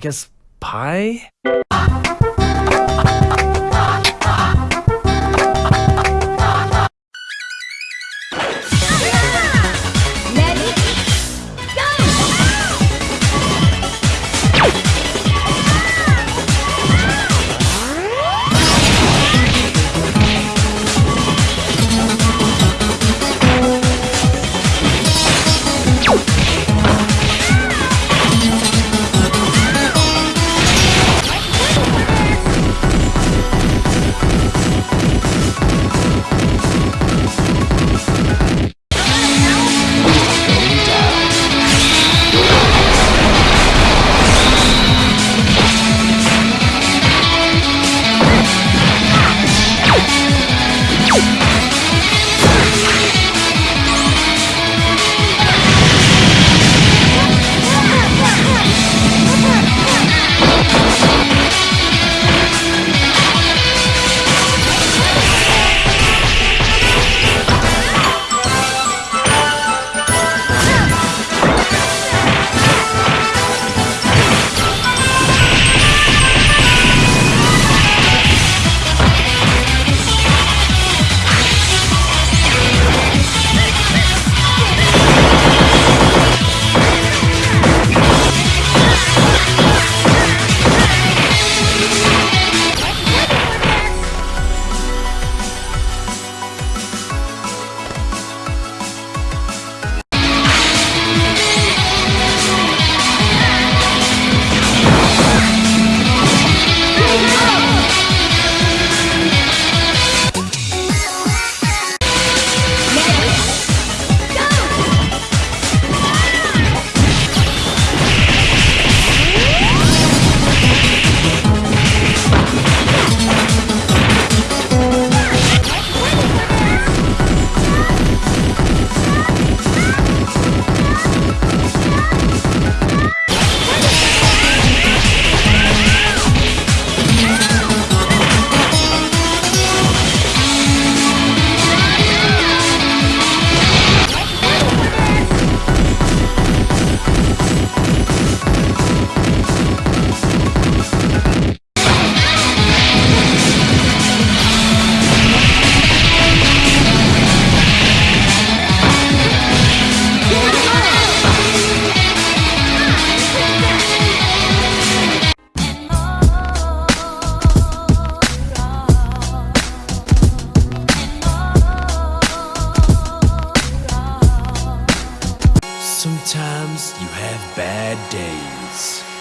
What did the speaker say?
guess pie? Sometimes you have bad days.